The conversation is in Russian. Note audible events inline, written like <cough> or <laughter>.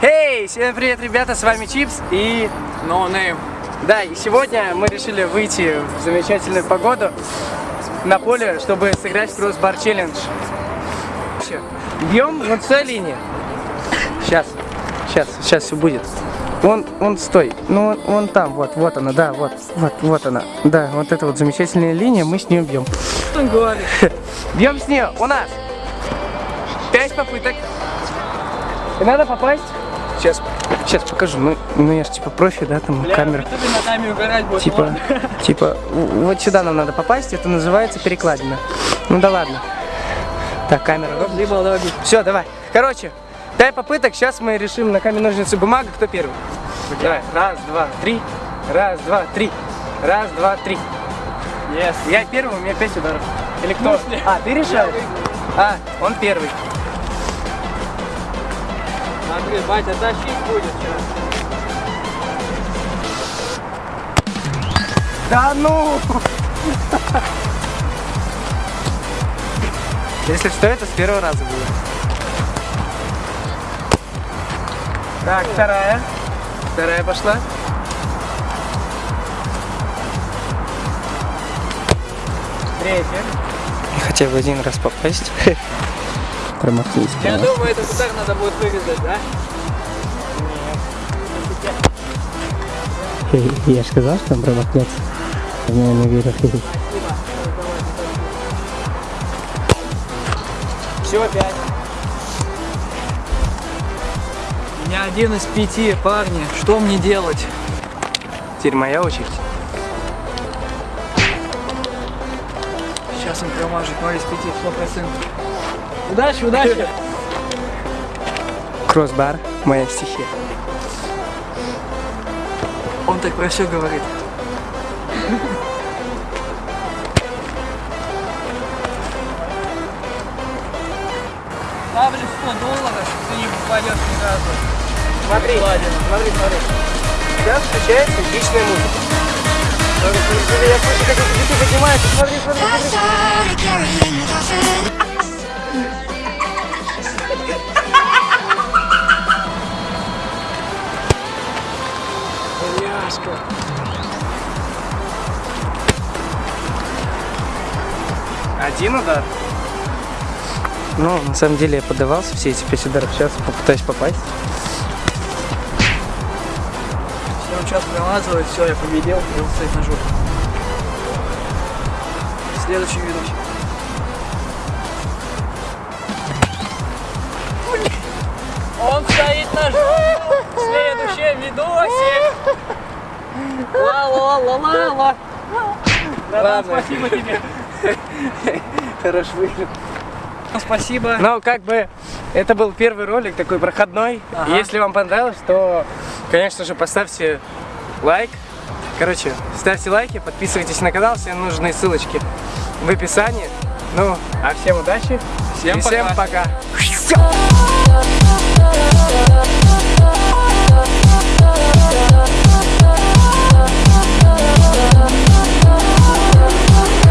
Эй, всем привет, ребята, с вами Чипс и No name. да, и сегодня мы решили выйти в замечательную погоду на поле, чтобы сыграть в кроссбар челлендж. Бьем вот с той линии. Сейчас, сейчас, сейчас все будет. Вон, вон, стой. Ну, вон, вон там, вот, вот она, да, вот, вот, вот она. Да, вот эта вот замечательная линия, мы с нее бьем. Что он говорит? <laughs> Бьем с нее. У нас пять попыток. И надо попасть. Сейчас, сейчас покажу. Ну, ну я же типа профи, да, там камера. Угорать будет. Типа, ладно. <laughs> типа, вот сюда нам надо попасть, это называется перекладина. Ну да ладно. Так, камера. Все, давай. Короче, дай попыток, сейчас мы решим на камень, ножницы, бумага, кто первый. Давай, раз, два, три. Раз, два, три. Раз, два, три. Yes. Я первый, у меня пять ударов. Или кто? Смысле? А, ты решил? А, он первый. Смотри, батя тащить будет сейчас. Да ну! Если что, это с первого раза было. Так, вторая. Вторая пошла. Третья. Хотя бы один раз попасть. <laughs> Промахнись. Я думаю, этот удар надо будет вырезать, да? Я же сказал, что он промахнется. Я не верю. Все, пять. У меня один из пяти, парни. Что мне делать? Теперь моя очередь. Сейчас он промажет 0 из 5, 100%. Удачи, удачи! Кроссбар, моя стихия. Он так про все говорит. Ставлю 100 долларов, ты не попадешь ни разу. Смотри, смотри, смотри. Сейчас включается эпичная музыка. Я слышу, как эти дети поднимаются. Смотри, смотри, смотри. Няшка. Один удар. Ну, на самом деле я подавался все эти пять ударов. Сейчас попытаюсь попасть. Все, он сейчас промазывает, все, я победил, и он стоит на жопу. Следующий ведущий. Он стоит на жопу. Следующий видосе. Ла-ла-ла-ла-ла. Ладно. спасибо тебе. <laughs> Хорош выиграл. Спасибо. Ну, как бы, это был первый ролик, такой проходной. Ага. Если вам понравилось, то, конечно же, поставьте лайк. Короче, ставьте лайки, подписывайтесь на канал, все нужные ссылочки в описании. Ну, а всем удачи Всем и всем пока. пока.